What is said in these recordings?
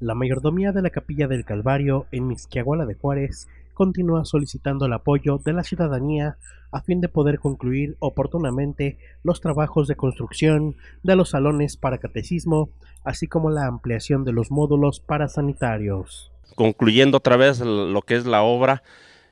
La mayordomía de la Capilla del Calvario en Mixquiahuala de Juárez continúa solicitando el apoyo de la ciudadanía a fin de poder concluir oportunamente los trabajos de construcción de los salones para catecismo, así como la ampliación de los módulos para sanitarios. Concluyendo otra vez lo que es la obra,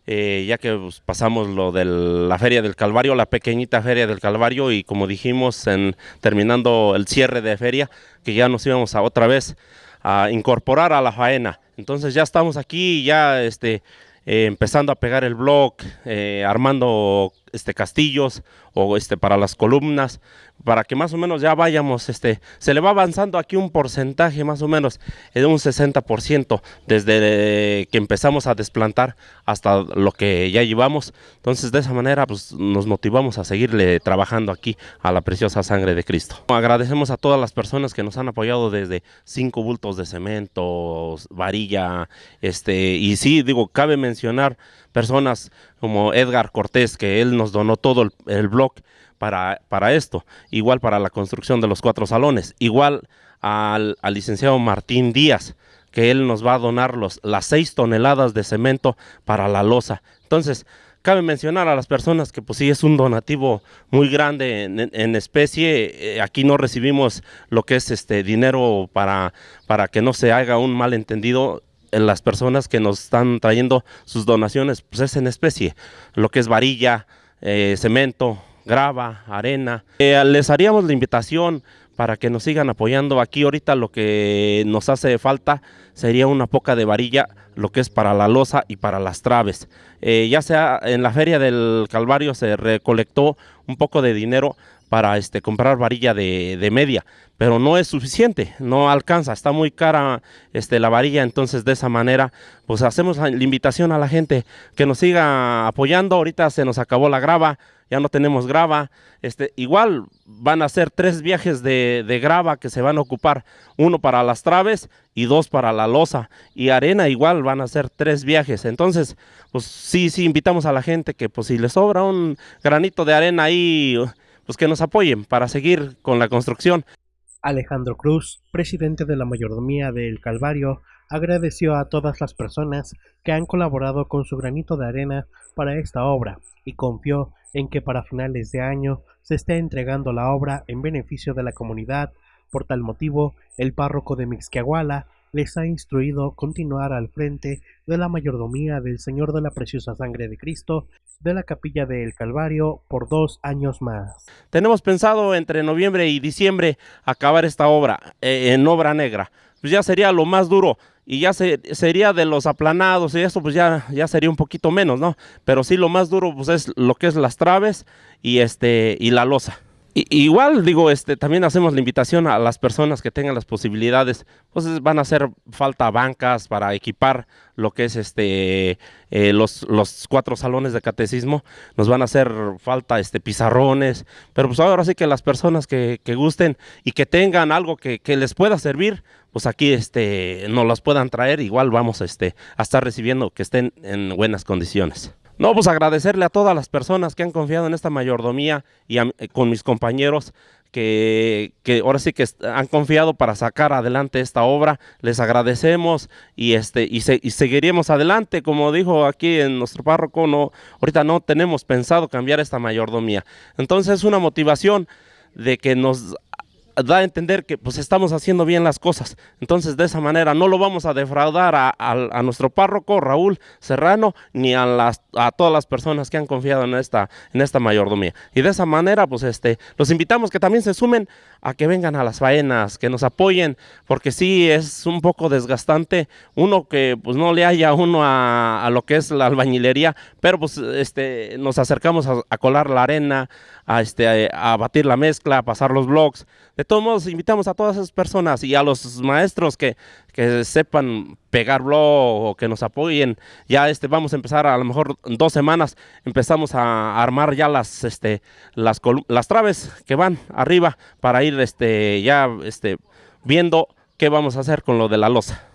eh, ya que pues, pasamos lo de la Feria del Calvario, la pequeñita Feria del Calvario, y como dijimos, en, terminando el cierre de feria, que ya nos íbamos a otra vez a incorporar a la faena. Entonces ya estamos aquí, ya este, eh, empezando a pegar el blog, eh, armando este, castillos o este, para las columnas, para que más o menos ya vayamos, este, se le va avanzando aquí un porcentaje más o menos de un 60% desde que empezamos a desplantar hasta lo que ya llevamos. Entonces de esa manera pues, nos motivamos a seguirle trabajando aquí a la preciosa sangre de Cristo. Agradecemos a todas las personas que nos han apoyado desde cinco bultos de cemento, varilla, este, y sí, digo, cabe mencionar personas como Edgar Cortés, que él nos donó todo el, el blog para, para, esto, igual para la construcción de los cuatro salones, igual al, licenciado Martín Díaz, que él nos va a donar los, las seis toneladas de cemento para la losa. Entonces, cabe mencionar a las personas que pues sí es un donativo muy grande en, en especie, eh, aquí no recibimos lo que es este dinero para, para que no se haga un malentendido, las personas que nos están trayendo sus donaciones, pues es en especie, lo que es varilla, eh, cemento, grava, arena. Eh, les haríamos la invitación para que nos sigan apoyando. Aquí ahorita lo que nos hace falta sería una poca de varilla, lo que es para la losa y para las traves. Eh, ya sea en la feria del Calvario se recolectó un poco de dinero para este, comprar varilla de, media, pero no es suficiente, no alcanza, está muy cara este, la varilla, entonces de esa manera pues hacemos la invitación a la gente que nos siga apoyando, ahorita se nos acabó la grava, ya no tenemos grava, este, igual van a ser tres viajes de, de grava que se van a ocupar, uno para las traves y dos para la losa, y arena igual van a ser tres viajes, entonces pues sí, sí invitamos a la gente que pues si le sobra un granito de arena ahí, pues que nos apoyen para seguir con la construcción. Alejandro Cruz, presidente de la mayordomía del Calvario, agradeció a todas las personas que han colaborado con su granito de arena para esta obra y confió en que para finales de año se esté entregando la obra en beneficio de la comunidad. Por tal motivo, el párroco de Mixquiahuala les ha instruido continuar al frente de la mayordomía del Señor de la Preciosa Sangre de Cristo de la Capilla del Calvario por dos años más. Tenemos pensado entre noviembre y diciembre acabar esta obra eh, en obra negra. Pues ya sería lo más duro y ya se, sería de los aplanados y eso pues ya, ya sería un poquito menos, ¿no? Pero sí lo más duro pues es lo que es las traves y, este, y la losa igual, digo, este, también hacemos la invitación a las personas que tengan las posibilidades, pues van a hacer falta bancas para equipar lo que es este eh, los, los cuatro salones de catecismo, nos van a hacer falta este pizarrones, pero pues ahora sí que las personas que, gusten y que tengan algo que, que, les pueda servir, pues aquí este nos las puedan traer, igual vamos este, a estar recibiendo que estén en buenas condiciones. No, pues agradecerle a todas las personas que han confiado en esta mayordomía y a, eh, con mis compañeros que, que, ahora sí que han confiado para sacar adelante esta obra. Les agradecemos y este y, se, y seguiremos adelante, como dijo aquí en nuestro párroco, no, ahorita no tenemos pensado cambiar esta mayordomía. Entonces es una motivación de que nos da a entender que pues estamos haciendo bien las cosas. Entonces de esa manera no lo vamos a defraudar a, nuestro párroco Raúl Serrano ni a, todas las personas que han confiado en esta, en esta mayordomía. Y de esa manera pues este, los invitamos que también se sumen a que vengan a las faenas, que nos apoyen, porque sí es un poco desgastante uno que pues no le haya uno a, lo que es la albañilería, pero pues este, nos acercamos a, a colar la arena, a, este, a, a batir la mezcla, a pasar los blogs. De todos modos, invitamos a todas esas personas y a los maestros que, que sepan pegar blog o que nos apoyen. Ya este, vamos a empezar a lo mejor dos semanas, empezamos a armar ya las, este, las, las traves que van arriba para ir este, ya este, viendo qué vamos a hacer con lo de la losa.